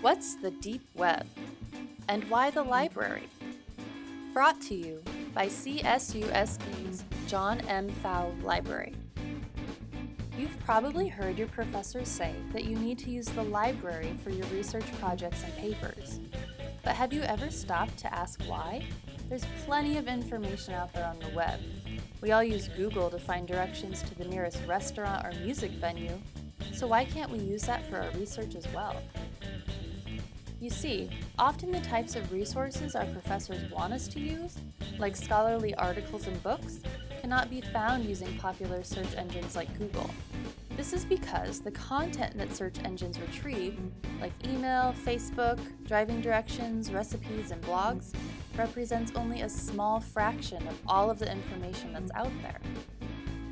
What's the Deep Web? And why the library? Brought to you by CSUSB's John M. Pfau Library. You've probably heard your professors say that you need to use the library for your research projects and papers. But have you ever stopped to ask why? There's plenty of information out there on the web. We all use Google to find directions to the nearest restaurant or music venue, so why can't we use that for our research as well? You see, often the types of resources our professors want us to use, like scholarly articles and books, cannot be found using popular search engines like Google. This is because the content that search engines retrieve, like email, Facebook, driving directions, recipes, and blogs, represents only a small fraction of all of the information that's out there.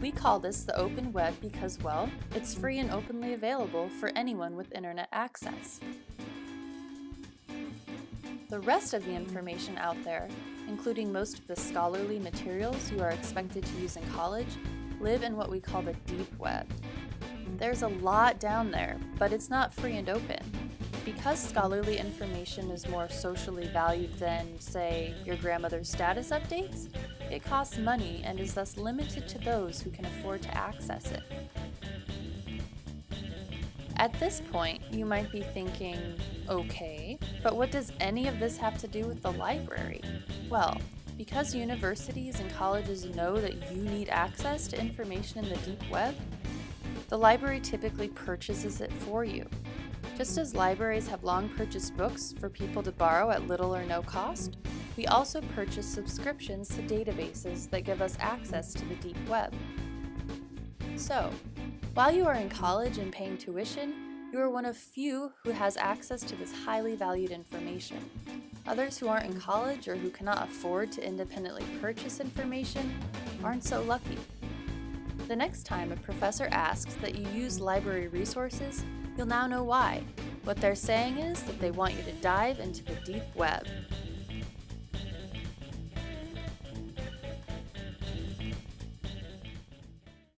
We call this the open web because, well, it's free and openly available for anyone with internet access. The rest of the information out there, including most of the scholarly materials you are expected to use in college, live in what we call the deep web. There's a lot down there, but it's not free and open. Because scholarly information is more socially valued than, say, your grandmother's status updates, it costs money and is thus limited to those who can afford to access it. At this point, you might be thinking, okay, but what does any of this have to do with the library? Well, because universities and colleges know that you need access to information in the deep web, the library typically purchases it for you. Just as libraries have long purchased books for people to borrow at little or no cost, we also purchase subscriptions to databases that give us access to the deep web. So, while you are in college and paying tuition, you are one of few who has access to this highly valued information. Others who aren't in college or who cannot afford to independently purchase information aren't so lucky. The next time a professor asks that you use library resources, you'll now know why. What they're saying is that they want you to dive into the deep web.